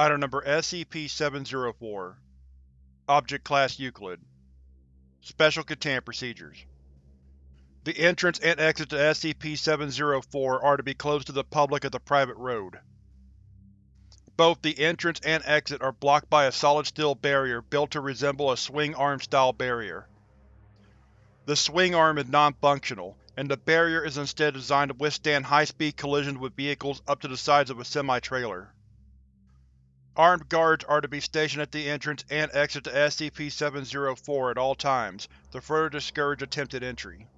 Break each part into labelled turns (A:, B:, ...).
A: Item Number SCP-704 Object Class Euclid Special Containment Procedures The entrance and exit to SCP-704 are to be closed to the public as a private road. Both the entrance and exit are blocked by a solid steel barrier built to resemble a swing-arm style barrier. The swing arm is non-functional, and the barrier is instead designed to withstand high-speed collisions with vehicles up to the size of a semi-trailer. Armed guards are to be stationed at the entrance and exit to SCP-704 at all times to further discourage attempted entry.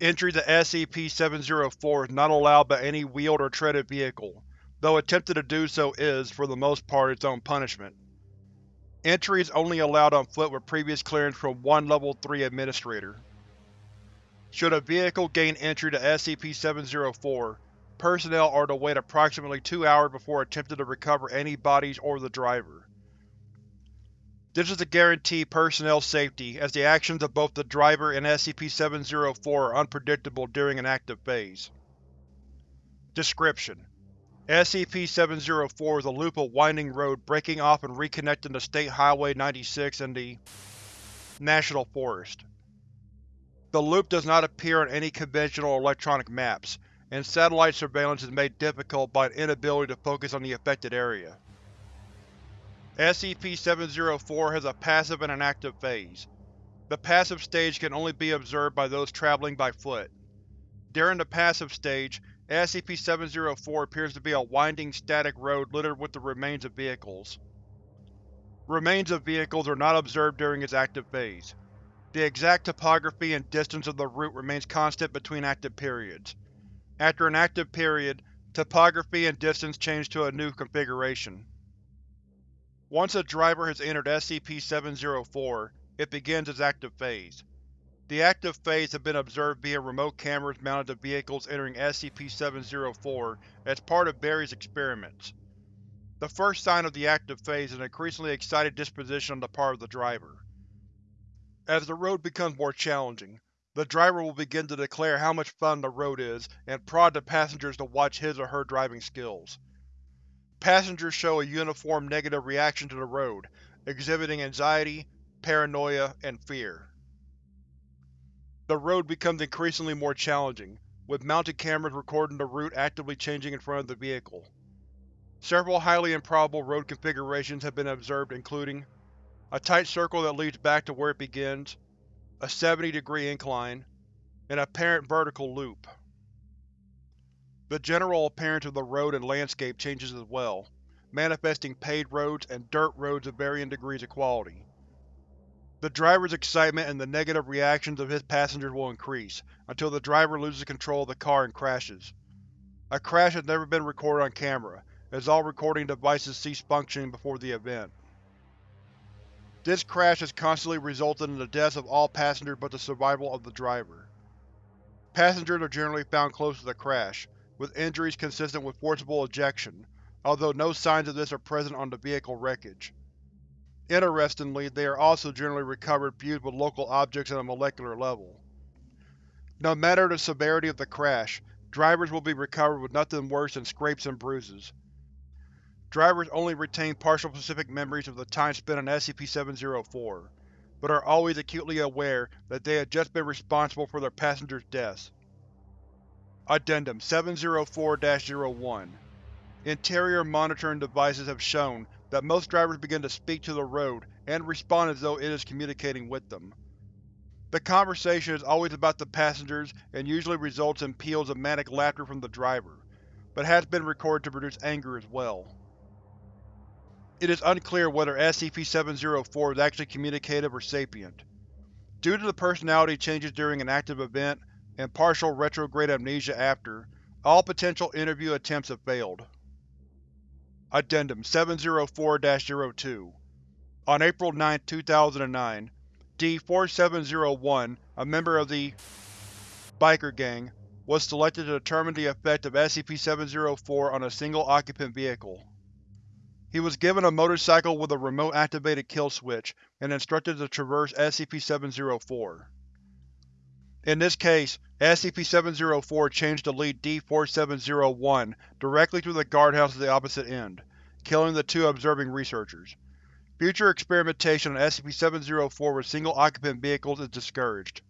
A: Entry to SCP-704 is not allowed by any wheeled or treaded vehicle, though attempting to do so is, for the most part, its own punishment. Entry is only allowed on foot with previous clearance from one Level 3 Administrator. Should a vehicle gain entry to SCP-704, personnel are to wait approximately two hours before attempting to recover any bodies or the driver. This is to guarantee personnel safety, as the actions of both the driver and SCP-704 are unpredictable during an active phase. Description: SCP-704 is a loop of winding road breaking off and reconnecting to State Highway 96 and the National Forest. The loop does not appear on any conventional electronic maps, and satellite surveillance is made difficult by an inability to focus on the affected area. SCP-704 has a passive and an active phase. The passive stage can only be observed by those traveling by foot. During the passive stage, SCP-704 appears to be a winding, static road littered with the remains of vehicles. Remains of vehicles are not observed during its active phase. The exact topography and distance of the route remains constant between active periods. After an active period, topography and distance change to a new configuration. Once a driver has entered SCP-704, it begins its active phase. The active phase has been observed via remote cameras mounted to vehicles entering SCP-704 as part of Barry's experiments. The first sign of the active phase is an increasingly excited disposition on the part of the driver. As the road becomes more challenging, the driver will begin to declare how much fun the road is and prod the passengers to watch his or her driving skills. Passengers show a uniform negative reaction to the road, exhibiting anxiety, paranoia, and fear. The road becomes increasingly more challenging, with mounted cameras recording the route actively changing in front of the vehicle. Several highly improbable road configurations have been observed including a tight circle that leads back to where it begins, a 70 degree incline, an apparent vertical loop. The general appearance of the road and landscape changes as well, manifesting paved roads and dirt roads of varying degrees of quality. The driver's excitement and the negative reactions of his passengers will increase, until the driver loses control of the car and crashes. A crash has never been recorded on camera, as all recording devices ceased functioning before the event. This crash has constantly resulted in the deaths of all passengers but the survival of the driver. Passengers are generally found close to the crash, with injuries consistent with forcible ejection, although no signs of this are present on the vehicle wreckage. Interestingly, they are also generally recovered fused with local objects at a molecular level. No matter the severity of the crash, drivers will be recovered with nothing worse than scrapes and bruises. Drivers only retain partial specific memories of the time spent on SCP-704, but are always acutely aware that they have just been responsible for their passengers' deaths. Addendum 704-01 Interior monitoring devices have shown that most drivers begin to speak to the road and respond as though it is communicating with them. The conversation is always about the passengers and usually results in peals of manic laughter from the driver, but has been recorded to produce anger as well. It is unclear whether SCP-704 is actually communicative or sapient. Due to the personality changes during an active event, and partial retrograde amnesia after, all potential interview attempts have failed. Addendum 704-02 On April 9, 2009, D-4701, a member of the Biker Gang, was selected to determine the effect of SCP-704 on a single-occupant vehicle. He was given a motorcycle with a remote-activated kill switch and instructed to traverse SCP-704. In this case, SCP-704 changed to lead D-4701 directly through the guardhouse at the opposite end, killing the two observing researchers. Future experimentation on SCP-704 with single-occupant vehicles is discouraged.